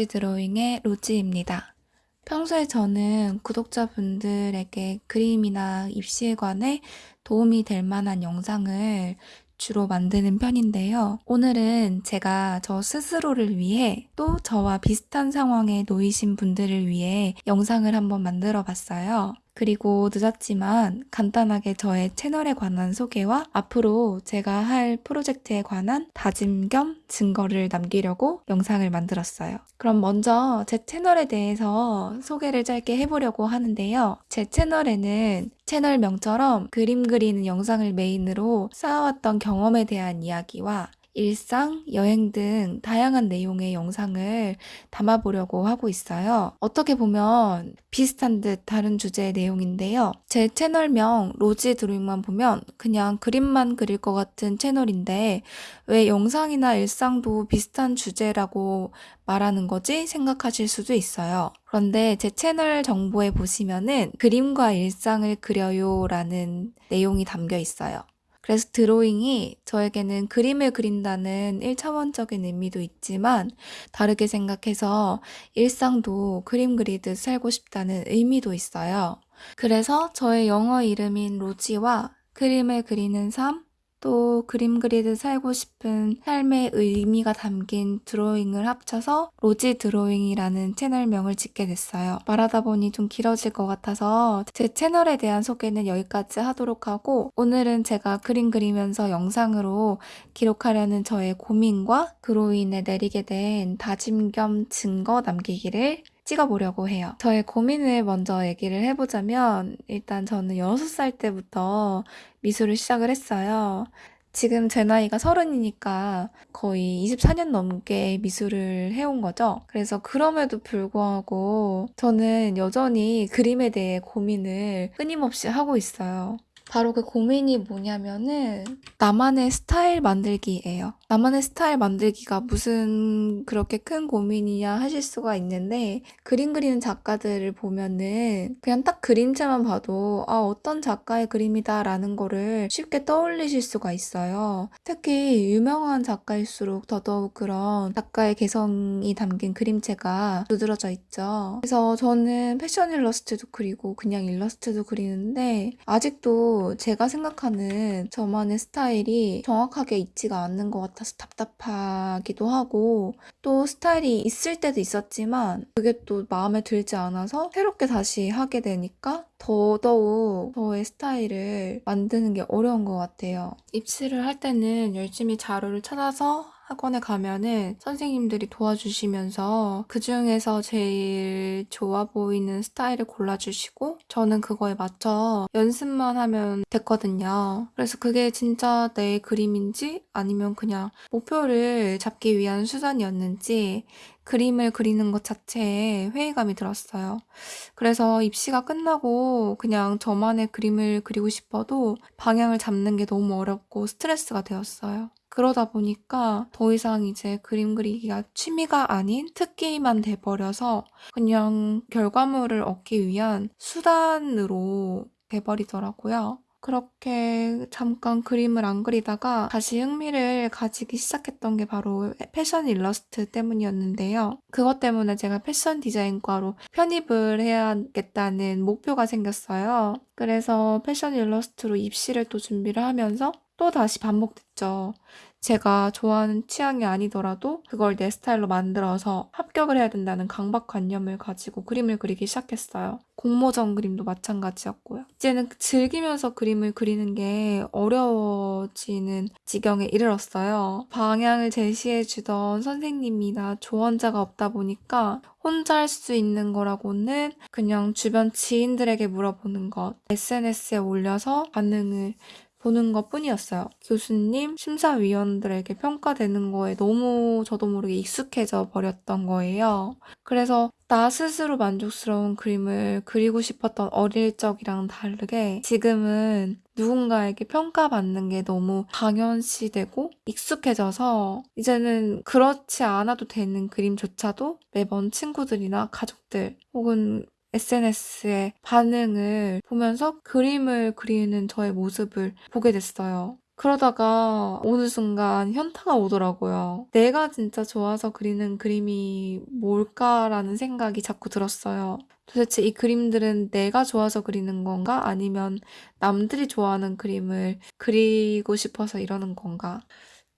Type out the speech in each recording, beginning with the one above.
로지 드로잉의 로지입니다. 평소에 저는 구독자분들에게 그림이나 입시에 관해 도움이 될 만한 영상을 주로 만드는 편인데요. 오늘은 제가 저 스스로를 위해 또 저와 비슷한 상황에 놓이신 분들을 위해 영상을 한번 만들어 봤어요. 그리고 늦었지만 간단하게 저의 채널에 관한 소개와 앞으로 제가 할 프로젝트에 관한 다짐 겸 증거를 남기려고 영상을 만들었어요. 그럼 먼저 제 채널에 대해서 소개를 짧게 해보려고 하는데요. 제 채널에는 채널명처럼 그림 그리는 영상을 메인으로 쌓아왔던 경험에 대한 이야기와 일상, 여행 등 다양한 내용의 영상을 담아보려고 하고 있어요. 어떻게 보면 비슷한 듯 다른 주제의 내용인데요. 제 채널명 로지 드로잉만 보면 그냥 그림만 그릴 것 같은 채널인데 왜 영상이나 일상도 비슷한 주제라고 말하는 거지 생각하실 수도 있어요. 그런데 제 채널 정보에 보시면은 그림과 일상을 그려요 라는 내용이 담겨 있어요. 그래서 드로잉이 저에게는 그림을 그린다는 1차원적인 의미도 있지만 다르게 생각해서 일상도 그림 그리듯 살고 싶다는 의미도 있어요. 그래서 저의 영어 이름인 로지와 그림을 그리는 삶, 또 그림 그리듯 살고 싶은 삶의 의미가 담긴 드로잉을 합쳐서 로지 드로잉이라는 채널명을 짓게 됐어요. 말하다 보니 좀 길어질 것 같아서 제 채널에 대한 소개는 여기까지 하도록 하고 오늘은 제가 그림 그리면서 영상으로 기록하려는 저의 고민과 그로 인해 내리게 된 다짐 겸 증거 남기기를 찍어보려고 해요. 저의 고민을 먼저 얘기를 해보자면 일단 저는 6살 때부터 미술을 시작을 했어요. 지금 제 나이가 서른이니까 거의 24년 넘게 미술을 해온 거죠. 그래서 그럼에도 불구하고 저는 여전히 그림에 대해 고민을 끊임없이 하고 있어요. 바로 그 고민이 뭐냐면은 나만의 스타일 만들기예요. 나만의 스타일 만들기가 무슨 그렇게 큰 고민이냐 하실 수가 있는데 그림 그리는 작가들을 보면은 그냥 딱 그림체만 봐도 아 어떤 작가의 그림이다 라는 거를 쉽게 떠올리실 수가 있어요. 특히 유명한 작가일수록 더더욱 그런 작가의 개성이 담긴 그림체가 두드러져 있죠. 그래서 저는 패션 일러스트도 그리고 그냥 일러스트도 그리는데 아직도 제가 생각하는 저만의 스타일이 정확하게 있지가 않는 것 같아서 답답하기도 하고 또 스타일이 있을 때도 있었지만 그게 또 마음에 들지 않아서 새롭게 다시 하게 되니까 더더욱 저의 스타일을 만드는 게 어려운 것 같아요. 입시를 할 때는 열심히 자료를 찾아서 학원에 가면은 선생님들이 도와주시면서 그 중에서 제일 좋아 보이는 스타일을 골라주시고 저는 그거에 맞춰 연습만 하면 됐거든요. 그래서 그게 진짜 내 그림인지 아니면 그냥 목표를 잡기 위한 수단이었는지 그림을 그리는 것 자체에 회의감이 들었어요. 그래서 입시가 끝나고 그냥 저만의 그림을 그리고 싶어도 방향을 잡는 게 너무 어렵고 스트레스가 되었어요. 그러다 보니까 더 이상 이제 그림 그리기가 취미가 아닌 특기만 돼버려서 그냥 결과물을 얻기 위한 수단으로 돼버리더라고요. 그렇게 잠깐 그림을 안 그리다가 다시 흥미를 가지기 시작했던 게 바로 패션 일러스트 때문이었는데요. 그것 때문에 제가 패션 디자인과로 편입을 해야겠다는 목표가 생겼어요. 그래서 패션 일러스트로 입시를 또 준비를 하면서 또 다시 반복됐죠. 제가 좋아하는 취향이 아니더라도 그걸 내 스타일로 만들어서 합격을 해야 된다는 강박관념을 가지고 그림을 그리기 시작했어요. 공모전 그림도 마찬가지였고요. 이제는 즐기면서 그림을 그리는 게 어려워지는 지경에 이르렀어요. 방향을 제시해주던 선생님이나 조언자가 없다 보니까 혼자 할 수 있는 거라고는 그냥 주변 지인들에게 물어보는 것, SNS에 올려서 반응을 보는 것 뿐이었어요. 교수님, 심사위원들에게 평가되는 거에 너무 저도 모르게 익숙해져 버렸던 거예요. 그래서 나 스스로 만족스러운 그림을 그리고 싶었던 어릴 적이랑 다르게 지금은 누군가에게 평가받는 게 너무 당연시되고 익숙해져서 이제는 그렇지 않아도 되는 그림조차도 매번 친구들이나 가족들 혹은 SNS의 반응을 보면서 그림을 그리는 저의 모습을 보게 됐어요. 그러다가 어느 순간 현타가 오더라고요. 내가 진짜 좋아서 그리는 그림이 뭘까라는 생각이 자꾸 들었어요. 도대체 이 그림들은 내가 좋아서 그리는 건가? 아니면 남들이 좋아하는 그림을 그리고 싶어서 이러는 건가?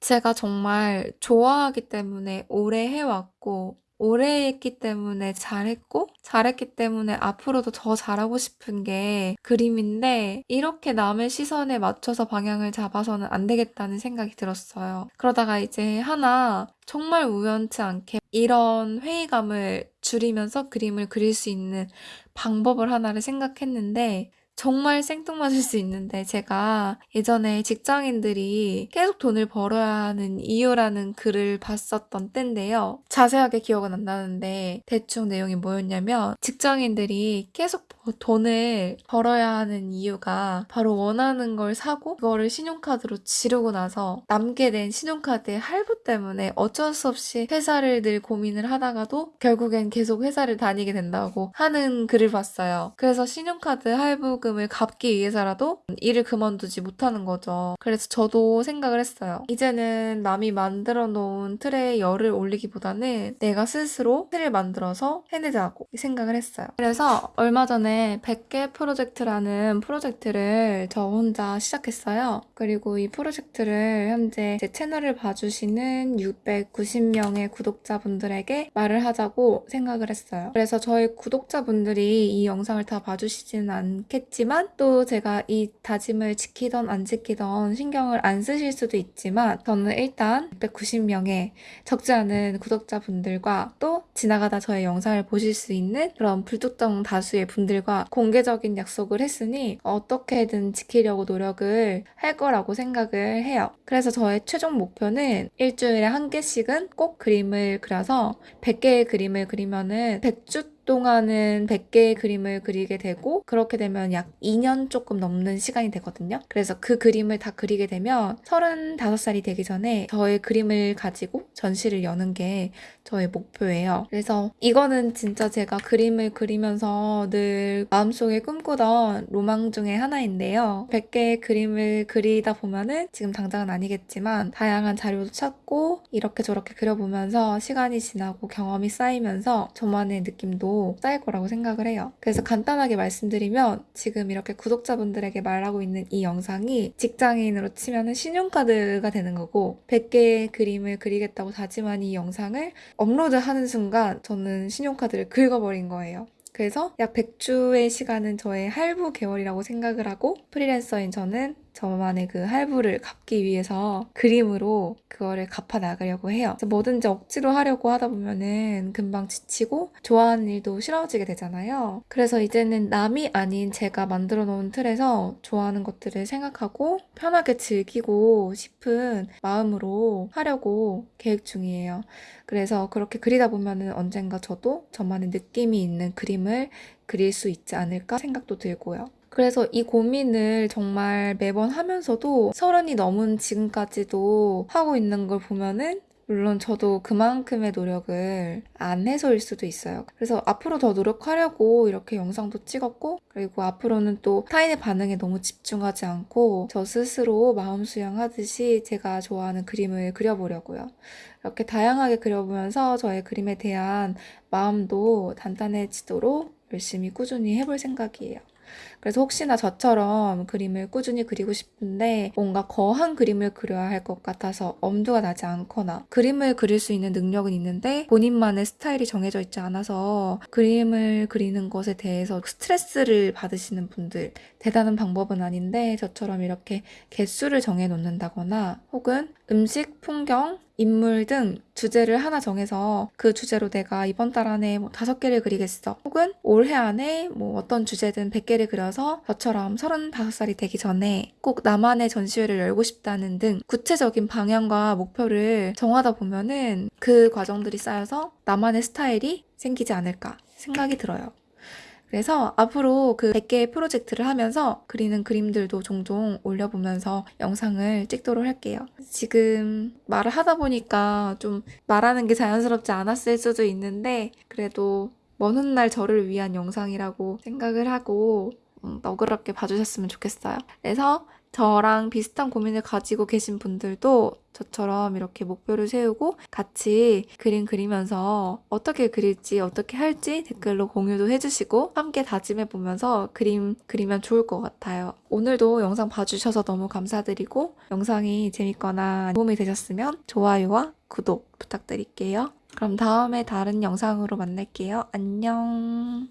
제가 정말 좋아하기 때문에 오래 해왔고, 오래 했기 때문에 잘했고, 잘했기 때문에 앞으로도 더 잘하고 싶은 게 그림인데, 이렇게 남의 시선에 맞춰서 방향을 잡아서는 안 되겠다는 생각이 들었어요. 그러다가 이제 하나 정말 우연치 않게 이런 회의감을 줄이면서 그림을 그릴 수 있는 방법을 하나를 생각했는데, 정말 생뚱맞을 수 있는데 제가 예전에 직장인들이 계속 돈을 벌어야 하는 이유라는 글을 봤었던 때인데요. 자세하게 기억은 안 나는데 대충 내용이 뭐였냐면 직장인들이 계속 돈을 벌어야 하는 이유가 바로 원하는 걸 사고 그거를 신용카드로 지르고 나서 남게 된 신용카드의 할부 때문에 어쩔 수 없이 회사를 늘 고민을 하다가도 결국엔 계속 회사를 다니게 된다고 하는 글을 봤어요. 그래서 신용카드 할부 금을 갚기 위해서라도 일을 그만두지 못하는 거죠. 그래서 저도 생각을 했어요. 이제는 남이 만들어 놓은 틀에 열을 올리기보다는 내가 스스로 틀을 만들어서 해내자고 생각을 했어요. 그래서 얼마 전에 100개 프로젝트라는 프로젝트를 저 혼자 시작했어요. 그리고 이 프로젝트를 현재 제 채널을 봐주시는 690명의 구독자분들에게 말을 하자고 생각을 했어요. 그래서 저희 구독자분들이 이 영상을 다 봐주시지는 않겠 지만 또 제가 이 다짐을 지키던 안 지키던 신경을 안 쓰실 수도 있지만 저는 일단 690명의 적지 않은 구독자분들과 또 지나가다 저의 영상을 보실 수 있는 그런 불특정 다수의 분들과 공개적인 약속을 했으니 어떻게든 지키려고 노력을 할 거라고 생각을 해요. 그래서 저의 최종 목표는 일주일에 한 개씩은 꼭 그림을 그려서 100개의 그림을 그리면은 100주 동안은 100개의 그림을 그리게 되고 그렇게 되면 약 2년 조금 넘는 시간이 되거든요. 그래서 그 그림을 다 그리게 되면 35살이 되기 전에 저의 그림을 가지고 전시를 여는 게 저의 목표예요. 그래서 이거는 진짜 제가 그림을 그리면서 늘 마음속에 꿈꾸던 로망 중에 하나인데요. 100개의 그림을 그리다 보면은 지금 당장은 아니겠지만 다양한 자료도 찾고 이렇게 저렇게 그려보면서 시간이 지나고 경험이 쌓이면서 저만의 느낌도 쌓일 거라고 생각을 해요. 그래서 간단하게 말씀드리면 지금 이렇게 구독자분들에게 말하고 있는 이 영상이 직장인으로 치면은 신용카드가 되는 거고 100개의 그림을 그리겠다고 다짐한 이 영상을 업로드하는 순간 저는 신용카드를 긁어버린 거예요. 그래서 약 100주의 시간은 저의 할부 개월이라고 생각을 하고 프리랜서인 저는 저만의 그 할부를 갚기 위해서 그림으로 그거를 갚아 나가려고 해요. 뭐든지 억지로 하려고 하다 보면은 금방 지치고 좋아하는 일도 싫어지게 되잖아요. 그래서 이제는 남이 아닌 제가 만들어 놓은 틀에서 좋아하는 것들을 생각하고 편하게 즐기고 싶은 마음으로 하려고 계획 중이에요. 그래서 그렇게 그리다 보면은 언젠가 저도 저만의 느낌이 있는 그림을 그릴 수 있지 않을까 생각도 들고요. 그래서 이 고민을 정말 매번 하면서도 서른이 넘은 지금까지도 하고 있는 걸 보면은 물론 저도 그만큼의 노력을 안 해서일 수도 있어요. 그래서 앞으로 더 노력하려고 이렇게 영상도 찍었고, 그리고 앞으로는 또 타인의 반응에 너무 집중하지 않고 저 스스로 마음 수양하듯이 제가 좋아하는 그림을 그려보려고요. 이렇게 다양하게 그려보면서 저의 그림에 대한 마음도 단단해지도록 열심히 꾸준히 해볼 생각이에요. 그래서 혹시나 저처럼 그림을 꾸준히 그리고 싶은데 뭔가 거한 그림을 그려야 할 것 같아서 엄두가 나지 않거나 그림을 그릴 수 있는 능력은 있는데 본인만의 스타일이 정해져 있지 않아서 그림을 그리는 것에 대해서 스트레스를 받으시는 분들 대단한 방법은 아닌데 저처럼 이렇게 개수를 정해 놓는다거나 혹은 음식, 풍경, 인물 등 주제를 하나 정해서 그 주제로 내가 이번 달 안에 뭐 다섯 개를 그리겠어. 혹은 올해 안에 뭐 어떤 주제든 100개를 그려서 저처럼 35살이 되기 전에 꼭 나만의 전시회를 열고 싶다는 등 구체적인 방향과 목표를 정하다 보면은 그 과정들이 쌓여서 나만의 스타일이 생기지 않을까 생각이 들어요. 그래서 앞으로 그 100개의 프로젝트를 하면서 그리는 그림들도 종종 올려보면서 영상을 찍도록 할게요. 지금 말을 하다 보니까 좀 말하는 게 자연스럽지 않았을 수도 있는데 그래도 먼 훗날 저를 위한 영상이라고 생각을 하고 음, 너그럽게 봐주셨으면 좋겠어요. 그래서 저랑 비슷한 고민을 가지고 계신 분들도 저처럼 이렇게 목표를 세우고 같이 그림 그리면서 어떻게 그릴지 어떻게 할지 댓글로 공유도 해주시고 함께 다짐해 보면서 그림 그리면 좋을 것 같아요. 오늘도 영상 봐주셔서 너무 감사드리고 영상이 재밌거나 도움이 되셨으면 좋아요와 구독 부탁드릴게요. 그럼 다음에 다른 영상으로 만날게요. 안녕.